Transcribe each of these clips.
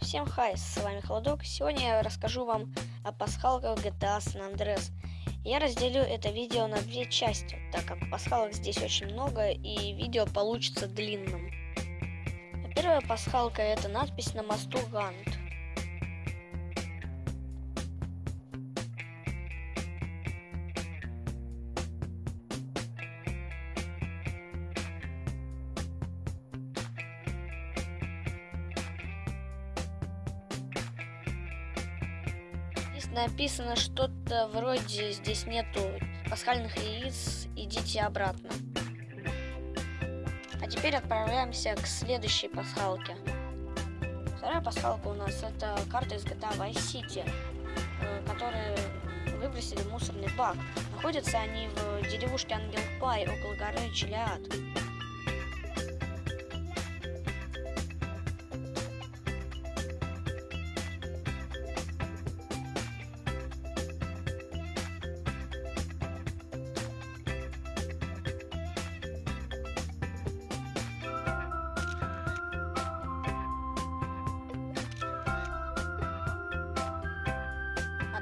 Всем хай, с вами Холодок. Сегодня я расскажу вам о пасхалках GTA San Andreas. Я разделю это видео на две части, так как пасхалок здесь очень много и видео получится длинным. Первая пасхалка это надпись на мосту Гант. Написано что-то вроде здесь нету пасхальных яиц, идите обратно. А теперь отправляемся к следующей пасхалке. Вторая пасхалка у нас это карта из GTA Vice City, которые выбросили в мусорный бак. Находятся они в деревушке Ангел Пай около горы Челиад.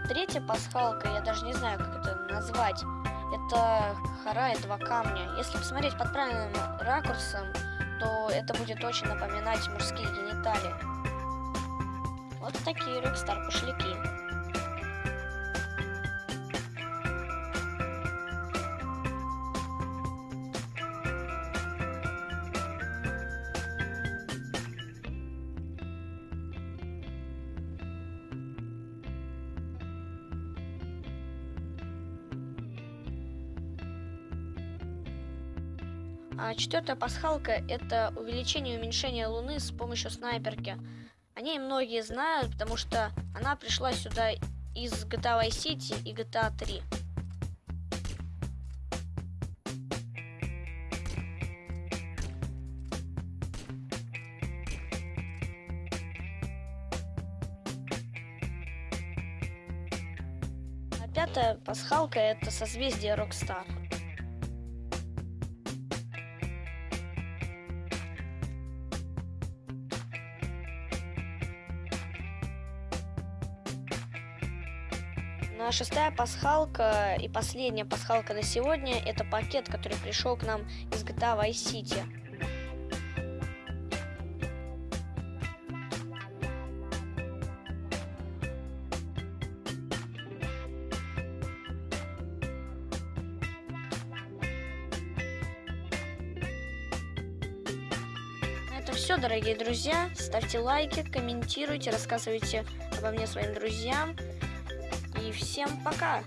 Третья пасхалка, я даже не знаю, как это назвать, это хора и два камня. Если посмотреть под правильным ракурсом, то это будет очень напоминать мужские гениталии. Вот такие Rockstar А четвертая пасхалка – это увеличение и уменьшение Луны с помощью снайперки. О ней многие знают, потому что она пришла сюда из GTA Vice City и GTA 3. А пятая пасхалка – это созвездие Rockstar. Ну а шестая пасхалка и последняя пасхалка на сегодня это пакет, который пришел к нам из GTA Vice City. Это все, дорогие друзья. Ставьте лайки, комментируйте, рассказывайте обо мне своим друзьям. И всем пока!